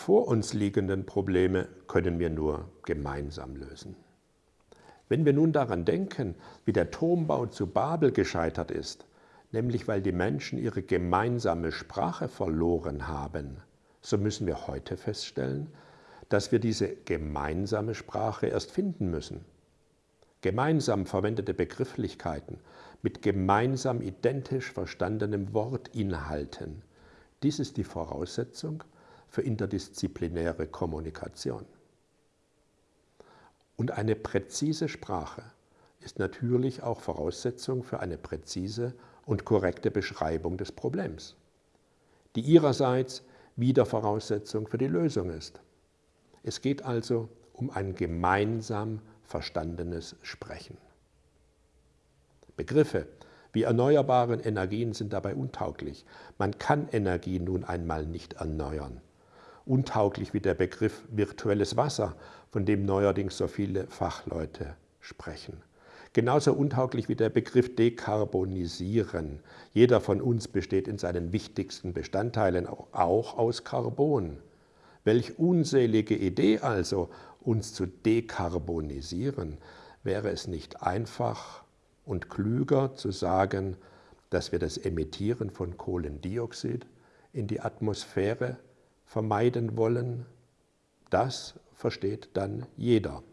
vor uns liegenden Probleme können wir nur gemeinsam lösen. Wenn wir nun daran denken, wie der Turmbau zu Babel gescheitert ist, nämlich weil die Menschen ihre gemeinsame Sprache verloren haben, so müssen wir heute feststellen, dass wir diese gemeinsame Sprache erst finden müssen. Gemeinsam verwendete Begrifflichkeiten mit gemeinsam identisch verstandenem Wortinhalten, dies ist die Voraussetzung für interdisziplinäre Kommunikation. Und eine präzise Sprache ist natürlich auch Voraussetzung für eine präzise und korrekte Beschreibung des Problems, die ihrerseits wieder Voraussetzung für die Lösung ist. Es geht also um ein gemeinsam verstandenes Sprechen. Begriffe wie erneuerbare Energien sind dabei untauglich. Man kann Energie nun einmal nicht erneuern. Untauglich wie der Begriff virtuelles Wasser, von dem neuerdings so viele Fachleute sprechen. Genauso untauglich wie der Begriff dekarbonisieren. Jeder von uns besteht in seinen wichtigsten Bestandteilen auch aus Carbon. Welch unselige Idee also, uns zu dekarbonisieren. Wäre es nicht einfach und klüger zu sagen, dass wir das Emittieren von Kohlendioxid in die Atmosphäre vermeiden wollen? Das versteht dann jeder.